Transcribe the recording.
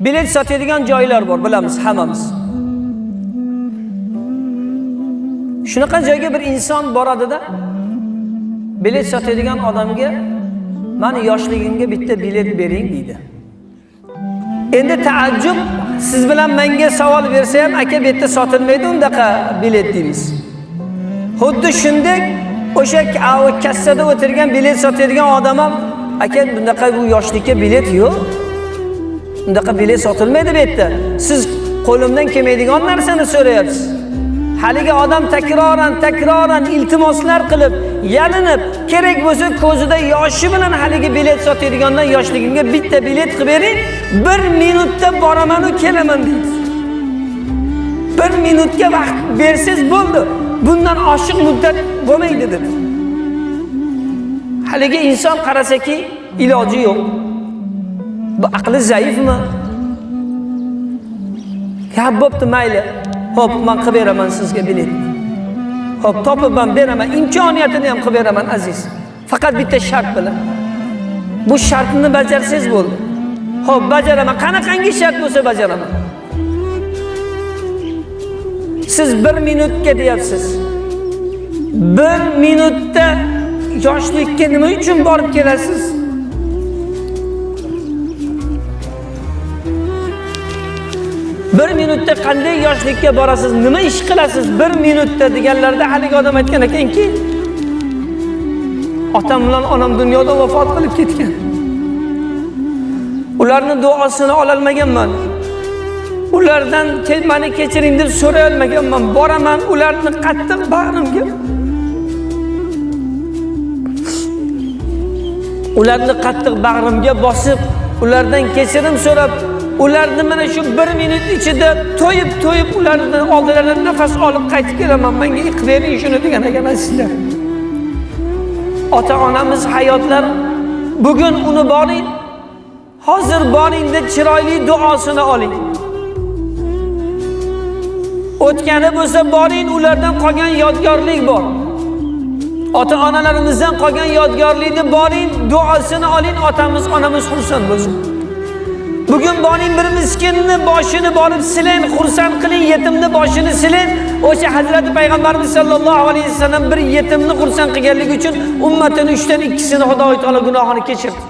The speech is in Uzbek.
bilet sotadigan joylar bor bilamiz hammamiz. Shunaqa joyga bir inson boradida bilet sotadigan odamga mani yoshligimga bitta bilet bering deydi. Endi taajjub siz bilan menga savol bersa ham aka bu yerda sotilmaydi undaqa bilet deymiz. Xuddi shunday o'sha kassada o'tirgan bilet sotadigan odam ham aka bunaqa bu yoshlikka bilet yo'q. Undaqa bilet sotilmaydi bu yerda siz qo'limdan kelmaydigan narsani so'rayapsiz. Haligi odam takroran takroran iltimoslar qilib yalinib kerak bo'lsa ko'zida yoshi bilan haligi bilet sotadigandan yoshligimga bitta bilet qilib bering bir minutda boramanu kelaman deydi. Bir minutga vaqt bersangiz bo'ldi. Bundan oshiq muddat bo'lmaydi dedi. Haligi inson qarasaki iloji yo'q. Bu aqli zaifmi? Ha bo'pti mayli. Ho'p man qilib beraman sizga biletni ho'p topib man beraman. Imkoniyatini ham qilib beraman aziz. Faqat bitta shart bilan. Bu shartni bajarsangiz bo'ldi. Ho'p bajaraman. Qanaqangi shart bo'lsa bajaraman. Siz bir minutga deyapsiz. Bir minutda yoshlikka nima uchun borib kelasiz bir minutda qanday yoshlikka borasiz nima ish qilasiz bir minutda deganlarda haligi odam aytgan ekanki otam bilan onam dunyoda vafot qilib ketgan. Ularni duosini ololmaganman. Ulardan "Ke- mani kechiring deb so'ray olmaganman boraman ularni qattiq bag'rimga. Ularni qattiq bag'rimga bosib ulardan kechirim so'rab ularni mana shu bir minut ichida to'yib to'yib ularni oldilaridan nafas olib qaytib kelaman. Menga qilib bering shuni degan ekansizlar ota onamiz hayotlar bugun uni boring hozir boringda chiroyli duosini oling. O'tgani bo'lsa boring ulardan qolgan yodgorlik bor. Ota onalarimizdan qolgan yodgorlikni boring duosini oling otamiz onamiz xursand bo'lsin. Bugun boring bir miskinni boshini borib silang xursand qiling yetimni boshini silang o'sha hazrati payg'ambarimiz sollallohu alayhi vasallam bir yetimni xursand qilganligi uchun ummatini uchdan ikkisini xudo taolo gunohini kechirdi.